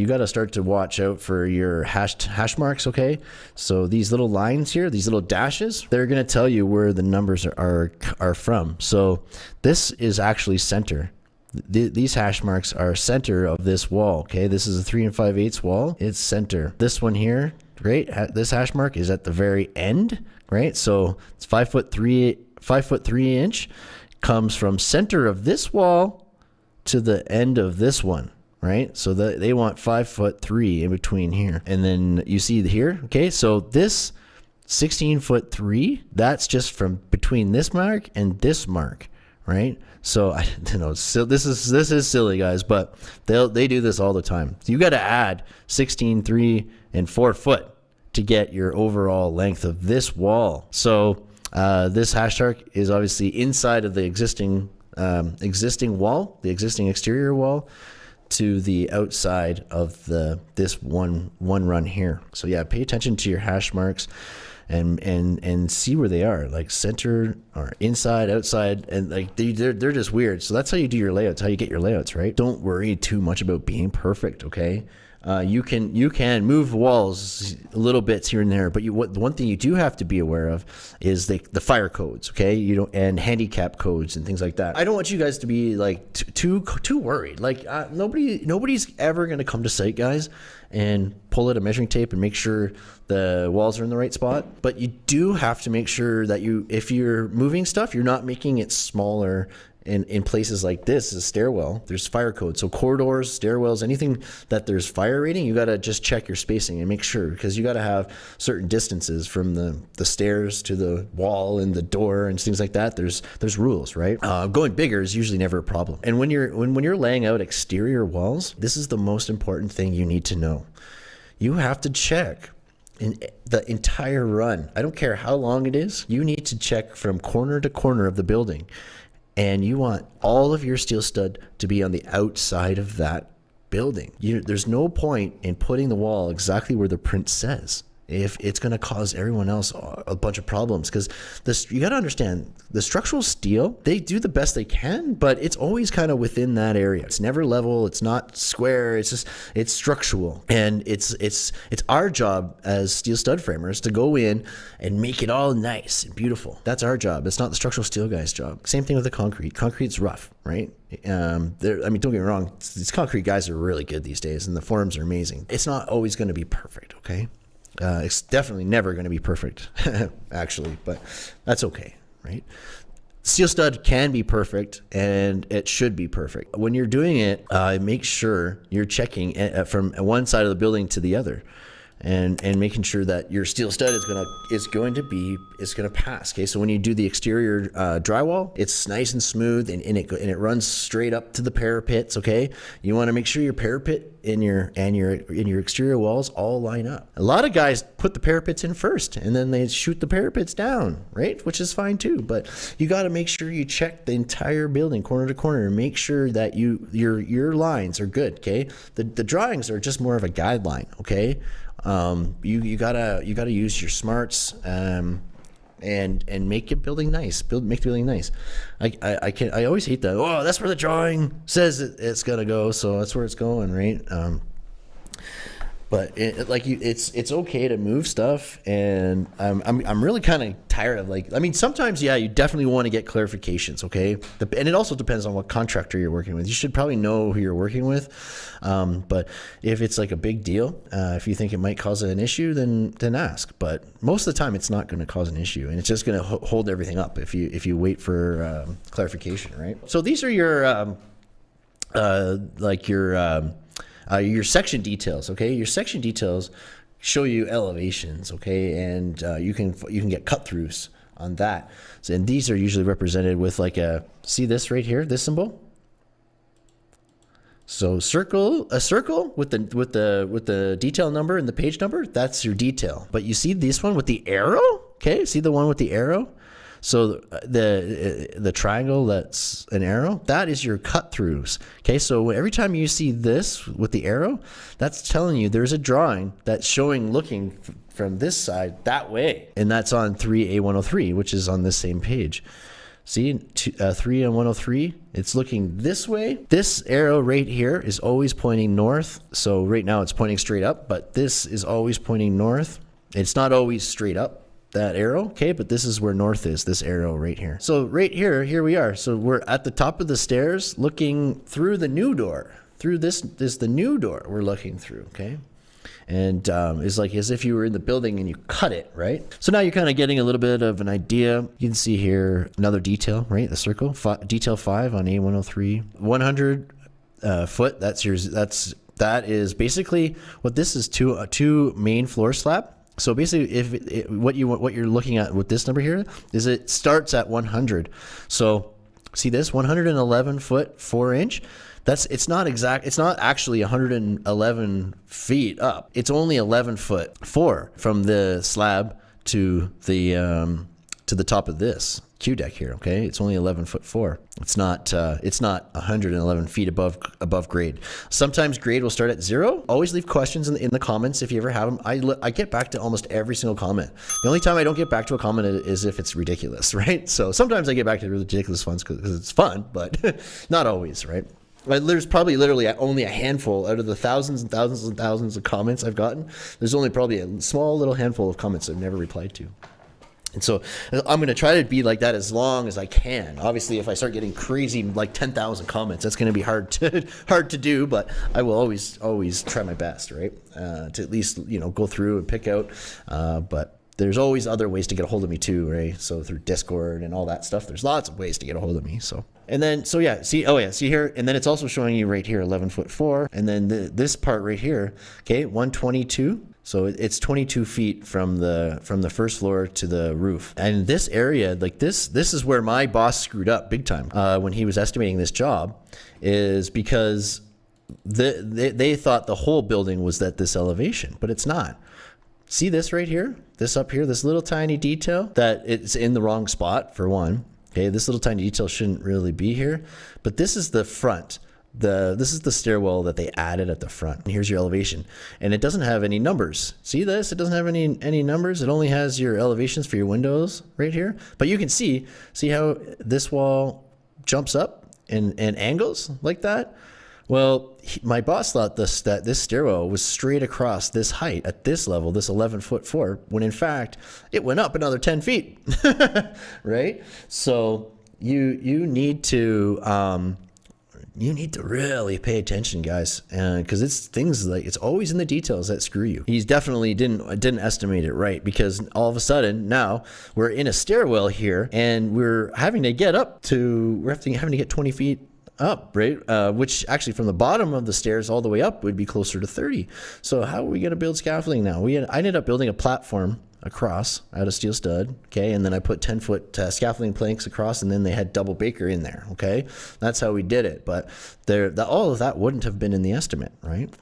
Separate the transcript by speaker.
Speaker 1: you got to start to watch out for your hash hash marks. Okay, so these little lines here, these little dashes, they're going to tell you where the numbers are, are from. So this is actually center. Th these hash marks are center of this wall. Okay, this is a three and five eighths wall. It's center. This one here, right? This hash mark is at the very end, right? So it's five foot three, five foot three inch, comes from center of this wall to the end of this one right? So the, they want five foot three in between here. And then you see here, okay, so this 16 foot three, that's just from between this mark and this mark, right? So I you know so this is this is silly guys, but they'll they do this all the time. So you got to add 16, 3, and 4 foot to get your overall length of this wall. So uh, this hash arc is obviously inside of the existing um, existing wall, the existing exterior wall to the outside of the this one one run here. So yeah, pay attention to your hash marks and and and see where they are, like center or inside, outside, and like they, they're they're just weird. So that's how you do your layouts, how you get your layouts, right? Don't worry too much about being perfect, okay? Uh, you can you can move walls a little bits here and there, but you what the one thing you do have to be aware of is the the fire codes, okay? You don't and handicap codes and things like that. I don't want you guys to be like too too worried. Like uh, nobody nobody's ever gonna come to site, guys, and pull out a measuring tape and make sure the walls are in the right spot. But you do have to make sure that you if you're moving stuff, you're not making it smaller in, in places like this, a stairwell, there's fire code. So corridors, stairwells, anything that there's fire rating, you got to just check your spacing and make sure because you got to have certain distances from the, the stairs to the wall and the door and things like that. There's there's rules, right? Uh, going bigger is usually never a problem. And when you're when when you're laying out exterior walls, this is the most important thing you need to know. You have to check in the entire run. I don't care how long it is. You need to check from corner to corner of the building and you want all of your steel stud to be on the outside of that building. You, there's no point in putting the wall exactly where the print says if it's going to cause everyone else a bunch of problems because this you got to understand the structural steel they do the best they can but it's always kind of within that area it's never level it's not square it's just it's structural and it's it's it's our job as steel stud framers to go in and make it all nice and beautiful that's our job it's not the structural steel guy's job same thing with the concrete concrete's rough right um, I mean, don't get me wrong. These concrete guys are really good these days, and the forms are amazing. It's not always going to be perfect, okay? Uh, it's definitely never going to be perfect, actually, but that's okay, right? Steel stud can be perfect and it should be perfect. When you're doing it, uh, make sure you're checking uh, from one side of the building to the other and and making sure that your steel stud is gonna is going to be is gonna pass. Okay, so when you do the exterior uh, drywall, it's nice and smooth and, and it and it runs straight up to the parapets. Okay, you want to make sure your parapet in your and your in your exterior walls all line up. A lot of guys put the parapets in first and then they shoot the parapets down, right? Which is fine too, but you got to make sure you check the entire building corner to corner and make sure that you your your lines are good. Okay, the the drawings are just more of a guideline. Okay um, you you gotta you gotta use your smarts um, and and make your building nice. Build make the building nice. I, I, I can I always hate that. Oh, that's where the drawing says it, it's gonna go, so that's where it's going, right? Um, but it, like you, it's it's okay to move stuff, and I'm I'm, I'm really kind of tired of like I mean sometimes yeah you definitely want to get clarifications, okay, and it also depends on what contractor you're working with. You should probably know who you're working with, um, but if it's like a big deal, uh, if you think it might cause an issue, then then ask. But most of the time it's not going to cause an issue, and it's just going to ho hold everything up if you if you wait for um, clarification, right? So these are your um, uh, like your um, uh, your section details, okay? Your section details show you elevations, okay? And uh, you can you can get cut throughs on that. So, and these are usually represented with like a see this right here, this symbol. So circle a circle with the with the with the detail number and the page number. That's your detail. But you see this one with the arrow. Okay, see the one with the arrow. So the the triangle that's an arrow, that is your cut throughs. Okay, so every time you see this with the arrow, that's telling you there's a drawing that's showing looking from this side that way. And that's on 3A103, which is on this same page. See, two, uh, 3 and 103, it's looking this way. This arrow right here is always pointing north. So right now it's pointing straight up, but this is always pointing north. It's not always straight up, that arrow, okay? But this is where north is, this arrow right here. So right here, here we are. So we're at the top of the stairs looking through the new door. Through this, this the new door we're looking through, okay? and um, it's like as if you were in the building and you cut it, right? So now you're kind of getting a little bit of an idea. You can see here another detail, right? The circle, detail five on A103, 100 uh, foot. That's yours. That's that is basically what this is two uh, two main floor slab. So basically, if it, it, what you what you're looking at with this number here is it starts at 100. So see this 111 foot four inch that's it's not exact it's not actually 111 feet up it's only 11 foot four from the slab to the um, to the top of this Q deck here. Okay, it's only 11 foot four. It's not uh, it's not 111 feet above above grade. Sometimes grade will start at zero. Always leave questions in the, in the comments if you ever have them. I I get back to almost every single comment. The only time I don't get back to a comment is if it's ridiculous, right? So sometimes I get back to the ridiculous ones because it's fun, but not always, right? There's probably literally only a handful out of the thousands and thousands and thousands of comments I've gotten. There's only probably a small little handful of comments I've never replied to. And so I'm going to try to be like that as long as I can. Obviously, if I start getting crazy, like 10,000 comments, that's going to be hard to hard to do. But I will always always try my best, right? Uh, to at least you know go through and pick out. Uh, but there's always other ways to get a hold of me too, right? So through Discord and all that stuff, there's lots of ways to get a hold of me. So and then so yeah, see oh yeah, see here, and then it's also showing you right here 11 foot four, and then the, this part right here, okay, 122. So it's 22 feet from the from the first floor to the roof. And this area, like this, this is where my boss screwed up big time uh, when he was estimating this job, is because the, they, they thought the whole building was at this elevation, but it's not. See this right here? This up here, this little tiny detail that it's in the wrong spot for one. Okay, this little tiny detail shouldn't really be here, but this is the front. The This is the stairwell that they added at the front. And here's your elevation. And it doesn't have any numbers. See this? It doesn't have any, any numbers. It only has your elevations for your windows right here. But you can see, see how this wall jumps up and, and angles like that? Well, he, my boss thought this that this stairwell was straight across this height at this level, this 11 foot four, when in fact it went up another 10 feet, right? So you you need to um, you need to really pay attention, guys, because it's things like it's always in the details that screw you. He's definitely didn't didn't estimate it right because all of a sudden now we're in a stairwell here and we're having to get up to we're having having to get 20 feet up, right? Uh, which actually from the bottom of the stairs all the way up would be closer to 30. So how are we going to build scaffolding now? We had, I ended up building a platform across out of steel stud, okay, and then I put 10 foot uh, scaffolding planks across, and then they had double baker in there, okay. That's how we did it, but there, the, all of that wouldn't have been in the estimate, right?